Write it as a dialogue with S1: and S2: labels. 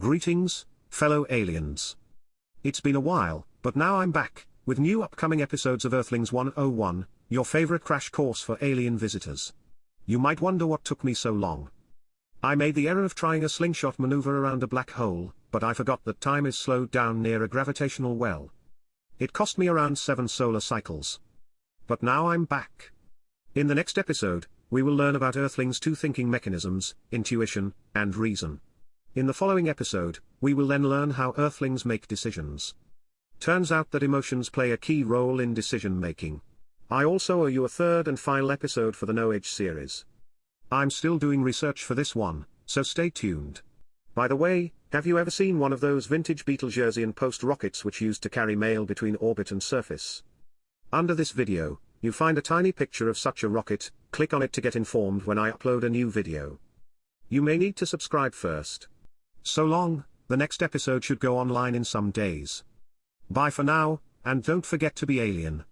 S1: Greetings, fellow aliens. It's been a while, but now I'm back, with new upcoming episodes of Earthlings 101, your favorite crash course for alien visitors. You might wonder what took me so long. I made the error of trying a slingshot maneuver around a black hole, but I forgot that time is slowed down near a gravitational well. It cost me around 7 solar cycles. But now I'm back. In the next episode, we will learn about Earthlings' two thinking mechanisms, intuition, and reason. In the following episode, we will then learn how Earthlings make decisions. Turns out that emotions play a key role in decision making. I also owe you a third and final episode for the No Age series. I'm still doing research for this one, so stay tuned. By the way, have you ever seen one of those vintage Betelgeusean post rockets which used to carry mail between orbit and surface? Under this video, you find a tiny picture of such a rocket, click on it to get informed when I upload a new video. You may need to subscribe first. So long, the next episode should go online in some days. Bye for now, and don't forget to be alien.